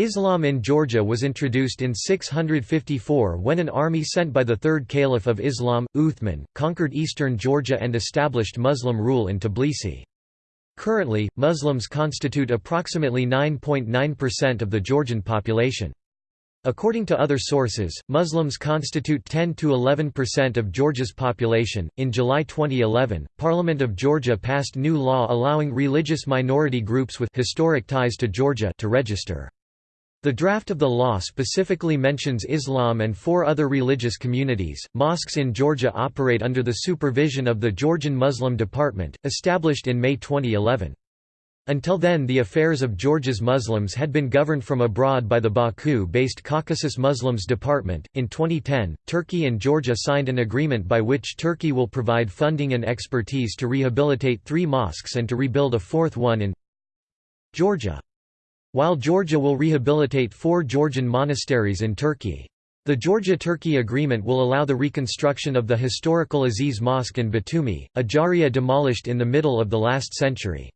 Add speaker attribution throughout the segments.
Speaker 1: Islam in Georgia was introduced in 654 when an army sent by the third caliph of Islam, Uthman, conquered eastern Georgia and established Muslim rule in Tbilisi. Currently, Muslims constitute approximately 9.9% of the Georgian population. According to other sources, Muslims constitute 10 to 11% of Georgia's population. In July 2011, Parliament of Georgia passed new law allowing religious minority groups with historic ties to Georgia to register. The draft of the law specifically mentions Islam and four other religious communities. Mosques in Georgia operate under the supervision of the Georgian Muslim Department, established in May 2011. Until then, the affairs of Georgia's Muslims had been governed from abroad by the Baku based Caucasus Muslims Department. In 2010, Turkey and Georgia signed an agreement by which Turkey will provide funding and expertise to rehabilitate three mosques and to rebuild a fourth one in Georgia. While Georgia will rehabilitate four Georgian monasteries in Turkey. The Georgia-Turkey agreement will allow the reconstruction of the historical Aziz Mosque in Batumi, Adjara demolished in the middle of the last century.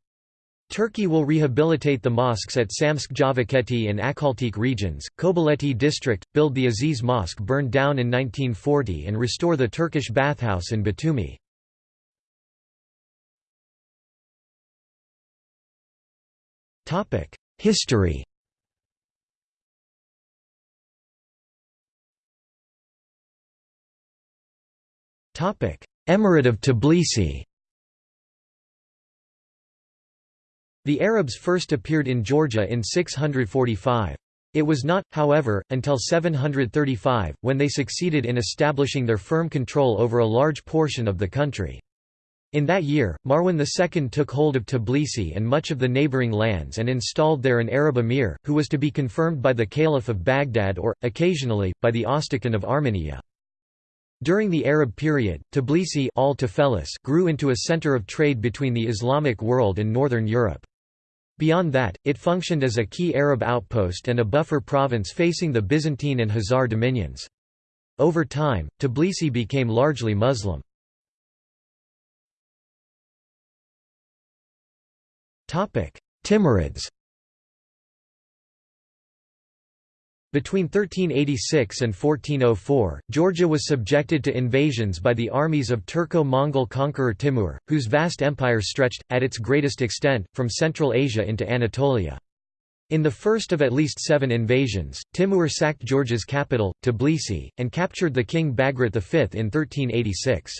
Speaker 1: Turkey will rehabilitate the mosques at Samtskhe Javakheti and Akhaltsikhe regions, Kobuleti district, build the Aziz Mosque burned down in 1940 and restore the Turkish bathhouse in Batumi. History Emirate of Tbilisi The Arabs first appeared in Georgia in 645. It was not, however, until 735, when they succeeded in establishing their firm control over a large portion of the country. In that year, Marwan II took hold of Tbilisi and much of the neighboring lands and installed there an Arab emir, who was to be confirmed by the Caliph of Baghdad or, occasionally, by the Ostikan of Armenia. During the Arab period, Tbilisi grew into a center of trade between the Islamic world and northern Europe. Beyond that, it functioned as a key Arab outpost and a buffer province facing the Byzantine and Khazar dominions. Over time, Tbilisi became largely Muslim. Timurids Between 1386 and 1404, Georgia was subjected to invasions by the armies of Turco-Mongol conqueror Timur, whose vast empire stretched, at its greatest extent, from Central Asia into Anatolia. In the first of at least seven invasions, Timur sacked Georgia's capital, Tbilisi, and captured the king Bagrat V in 1386.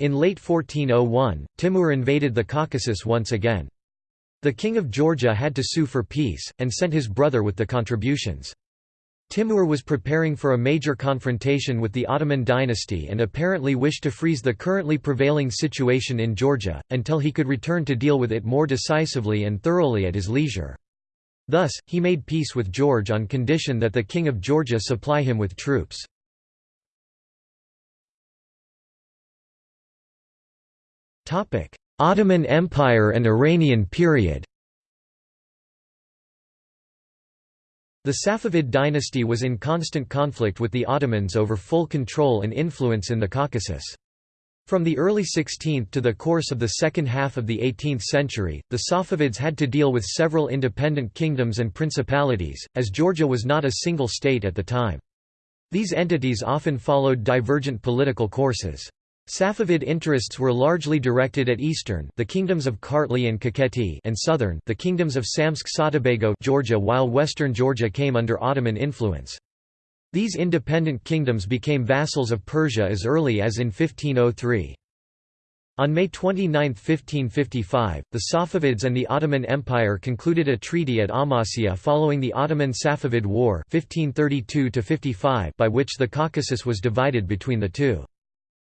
Speaker 1: In late 1401, Timur invaded the Caucasus once again. The king of Georgia had to sue for peace, and sent his brother with the contributions. Timur was preparing for a major confrontation with the Ottoman dynasty and apparently wished to freeze the currently prevailing situation in Georgia, until he could return to deal with it more decisively and thoroughly at his leisure. Thus, he made peace with George on condition that the king of Georgia supply him with troops. Ottoman Empire and Iranian period The Safavid dynasty was in constant conflict with the Ottomans over full control and influence in the Caucasus. From the early 16th to the course of the second half of the 18th century, the Safavids had to deal with several independent kingdoms and principalities, as Georgia was not a single state at the time. These entities often followed divergent political courses. Safavid interests were largely directed at eastern the kingdoms of Kartli and Kakheti and southern the kingdoms of Samtskhe Saatabago Georgia while western Georgia came under Ottoman influence. These independent kingdoms became vassals of Persia as early as in 1503. On May 29, 1555, the Safavids and the Ottoman Empire concluded a treaty at Amasya following the Ottoman-Safavid War 1532 by which the Caucasus was divided between the two.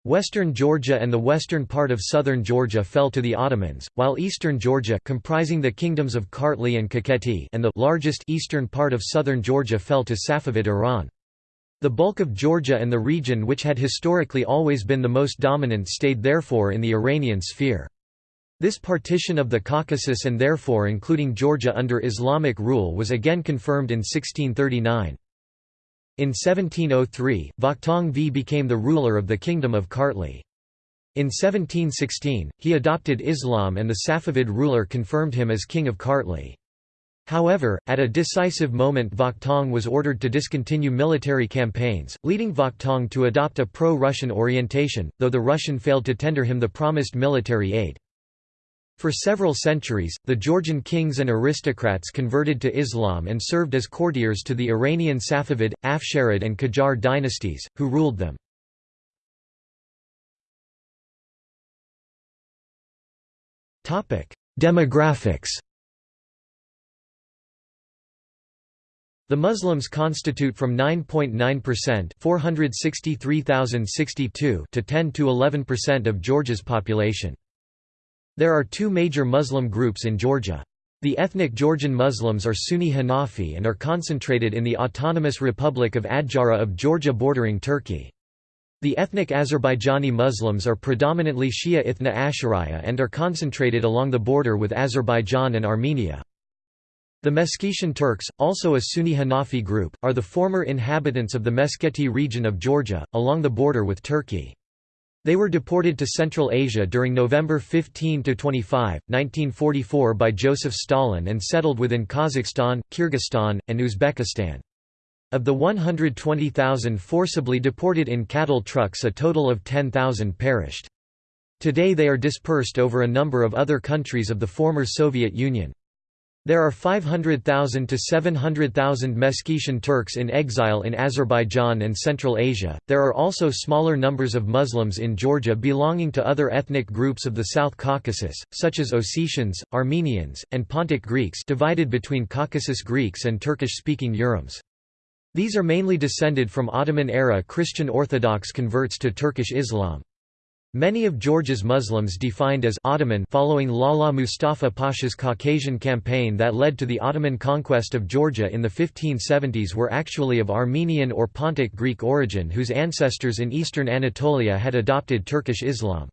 Speaker 1: Western Georgia and the western part of southern Georgia fell to the Ottomans, while eastern Georgia comprising the kingdoms of Kartli and Kakheti and the largest eastern part of southern Georgia fell to Safavid Iran. The bulk of Georgia and the region which had historically always been the most dominant stayed therefore in the Iranian sphere. This partition of the Caucasus and therefore including Georgia under Islamic rule was again confirmed in 1639. In 1703, Vakhtang V became the ruler of the Kingdom of Kartli. In 1716, he adopted Islam and the Safavid ruler confirmed him as king of Kartli. However, at a decisive moment Vakhtang was ordered to discontinue military campaigns, leading Vakhtang to adopt a pro-Russian orientation, though the Russian failed to tender him the promised military aid. For several centuries, the Georgian kings and aristocrats converted to Islam and served as courtiers to the Iranian Safavid, Afsharid and Qajar dynasties, who ruled them. Demographics The Muslims constitute from 9.9% 463,062 to 10 to 11% of Georgia's population. There are two major Muslim groups in Georgia. The ethnic Georgian Muslims are Sunni Hanafi and are concentrated in the Autonomous Republic of Adjara of Georgia bordering Turkey. The ethnic Azerbaijani Muslims are predominantly Shia Ithna Ashariya and are concentrated along the border with Azerbaijan and Armenia. The Meskhetian Turks, also a Sunni Hanafi group, are the former inhabitants of the Meskheti region of Georgia, along the border with Turkey. They were deported to Central Asia during November 15–25, 1944 by Joseph Stalin and settled within Kazakhstan, Kyrgyzstan, and Uzbekistan. Of the 120,000 forcibly deported in cattle trucks a total of 10,000 perished. Today they are dispersed over a number of other countries of the former Soviet Union. There are 500,000 to 700,000 Meskhetian Turks in exile in Azerbaijan and Central Asia. There are also smaller numbers of Muslims in Georgia belonging to other ethnic groups of the South Caucasus, such as Ossetians, Armenians, and Pontic Greeks divided between Caucasus Greeks and Turkish-speaking Urums. These are mainly descended from Ottoman-era Christian Orthodox converts to Turkish Islam. Many of Georgia's Muslims defined as Ottoman following Lala Mustafa Pasha's Caucasian campaign that led to the Ottoman conquest of Georgia in the 1570s were actually of Armenian or Pontic Greek origin whose ancestors in eastern Anatolia had adopted Turkish Islam.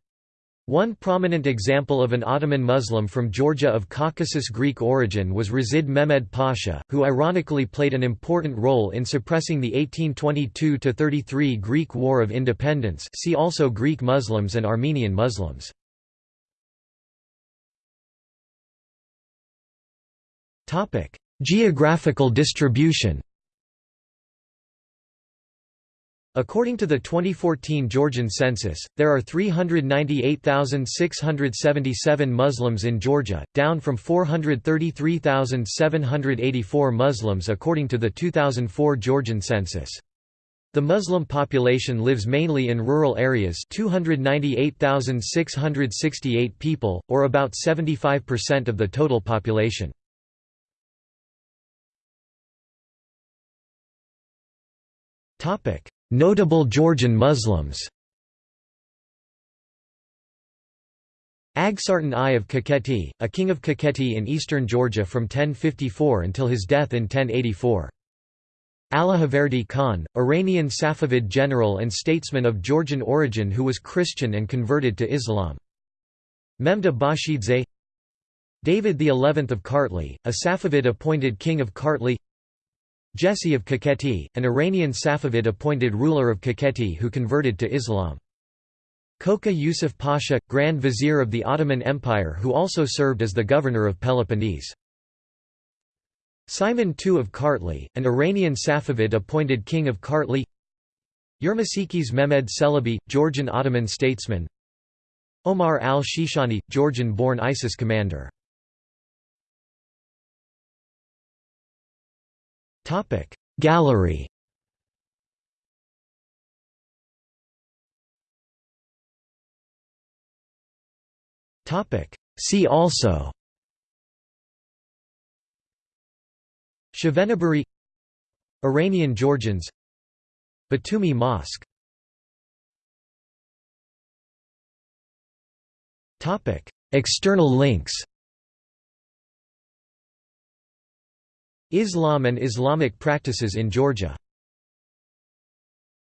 Speaker 1: One prominent example of an Ottoman Muslim from Georgia of Caucasus Greek origin was Reşid Mehmed Pasha, who ironically played an important role in suppressing the 1822–33 Greek War of Independence see also Greek Muslims and Armenian Muslims. Geographical distribution According to the 2014 Georgian census, there are 398,677 Muslims in Georgia, down from 433,784 Muslims according to the 2004 Georgian census. The Muslim population lives mainly in rural areas 298,668 people, or about 75% of the total population. Topic Notable Georgian Muslims Aghsartan I of Kakheti, a king of Kakheti in eastern Georgia from 1054 until his death in 1084. Allahverdi Khan, Iranian Safavid general and statesman of Georgian origin who was Christian and converted to Islam. Memed Abashidze David XI of Kartli, a Safavid appointed king of Kartli Jesse of Kakheti, an Iranian Safavid appointed ruler of Kakheti who converted to Islam. Koca Yusuf Pasha, Grand Vizier of the Ottoman Empire who also served as the governor of Peloponnese. Simon II of Kartli, an Iranian Safavid appointed king of Kartli Yirmisekiz Mehmed Celebi, Georgian Ottoman statesman Omar al-Shishani, Georgian-born ISIS commander Topic. Gallery. Topic. See also. Shahvenaburi Iranian Georgians. Batumi Mosque. External links Islam and Islamic practices in Georgia